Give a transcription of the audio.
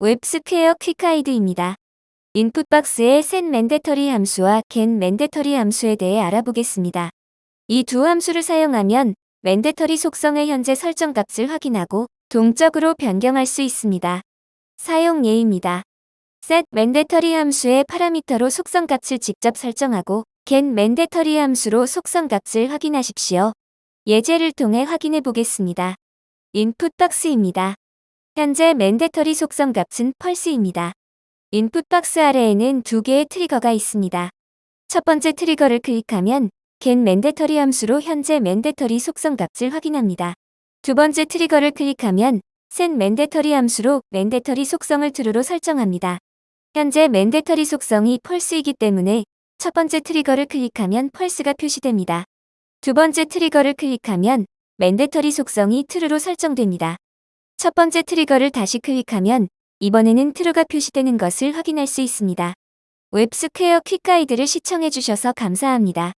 웹스퀘어 quick guide입니다. input box의 set mandatory 함수와 get mandatory 함수에 대해 알아보겠습니다. 이 두 함수를 사용하면 mandatory 속성의 현재 설정 값을 확인하고 동적으로 변경할 수 있습니다. 사용 예입니다. set mandatory 함수의 파라미터로 속성 값을 직접 설정하고 get mandatory 함수로 속성 값을 확인하십시오. 예제를 통해 확인해 보겠습니다. Input box입니다. 현재 mandatory 속성 값은 false입니다. input box 아래에는 두 개의 트리거가 있습니다. 첫 번째 트리거를 클릭하면 get mandatory 함수로 현재 mandatory 속성 값을 확인합니다. 두 번째 트리거를 클릭하면 set mandatory 함수로 mandatory 속성을 true로 설정합니다. 현재 mandatory 속성이 false이기 때문에 첫 번째 트리거를 클릭하면 false가 표시됩니다. 두 번째 트리거를 클릭하면 mandatory 속성이 true로 설정됩니다. 첫 번째 트리거를 다시 클릭하면 이번에는 true가 표시되는 것을 확인할 수 있습니다. 웹스퀘어 quick guide를 시청해주셔서 감사합니다.